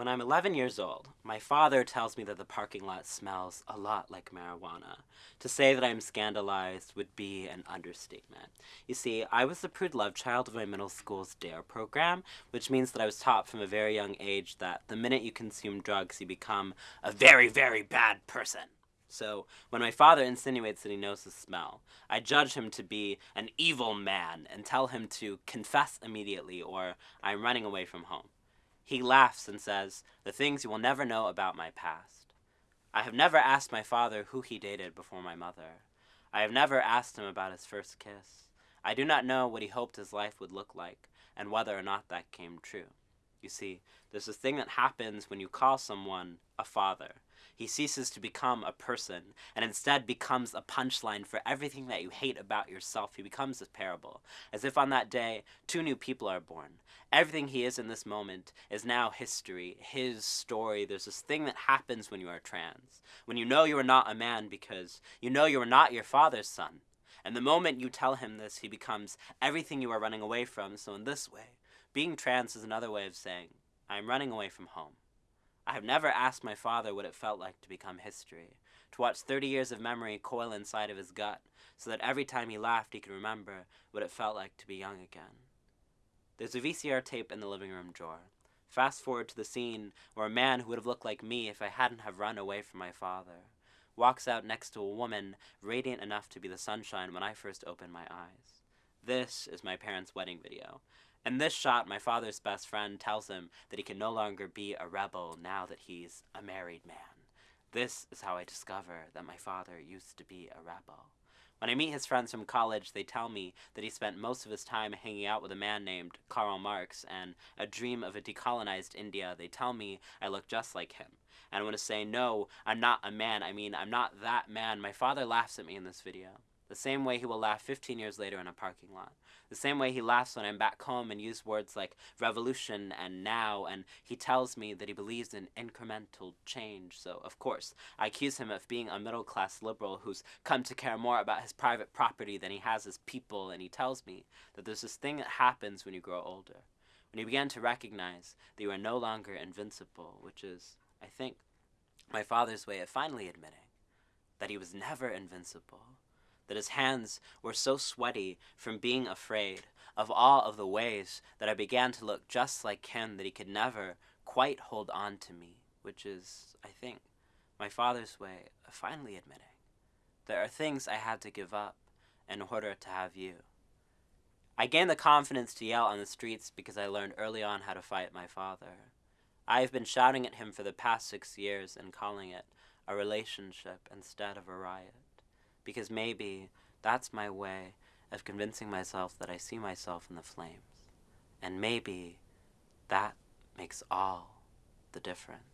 When I'm 11 years old, my father tells me that the parking lot smells a lot like marijuana. To say that I'm scandalized would be an understatement. You see, I was the prude love child of my middle school's DARE program, which means that I was taught from a very young age that the minute you consume drugs, you become a very, very bad person. So, when my father insinuates that he knows the smell, I judge him to be an evil man and tell him to confess immediately or I'm running away from home. He laughs and says, The things you will never know about my past. I have never asked my father who he dated before my mother. I have never asked him about his first kiss. I do not know what he hoped his life would look like, and whether or not that came true. You see, there's this thing that happens when you call someone a father. He ceases to become a person and instead becomes a punchline for everything that you hate about yourself. He becomes a parable. As if on that day, two new people are born. Everything he is in this moment is now history, his story. There's this thing that happens when you are trans. When you know you are not a man because you know you are not your father's son. And the moment you tell him this, he becomes everything you are running away from. So, in this way, being trans is another way of saying, I am running away from home. I have never asked my father what it felt like to become history, to watch 30 years of memory coil inside of his gut, so that every time he laughed he could remember what it felt like to be young again. There's a VCR tape in the living room drawer. Fast forward to the scene where a man who would have looked like me if I hadn't have run away from my father walks out next to a woman radiant enough to be the sunshine when I first opened my eyes. This is my parents' wedding video, in this shot, my father's best friend tells him that he can no longer be a rebel now that he's a married man. This is how I discover that my father used to be a rebel. When I meet his friends from college, they tell me that he spent most of his time hanging out with a man named Karl Marx and a dream of a decolonized India. They tell me I look just like him. And I want to say, no, I'm not a man. I mean, I'm not that man. My father laughs at me in this video. The same way he will laugh 15 years later in a parking lot. The same way he laughs when I'm back home and use words like revolution and now, and he tells me that he believes in incremental change. So, of course, I accuse him of being a middle class liberal who's come to care more about his private property than he has his people, and he tells me that there's this thing that happens when you grow older. When you begin to recognize that you are no longer invincible, which is, I think, my father's way of finally admitting that he was never invincible that his hands were so sweaty from being afraid of all of the ways that I began to look just like him that he could never quite hold on to me, which is, I think, my father's way of finally admitting there are things I had to give up in order to have you. I gained the confidence to yell on the streets because I learned early on how to fight my father. I have been shouting at him for the past six years and calling it a relationship instead of a riot because maybe that's my way of convincing myself that I see myself in the flames. And maybe that makes all the difference.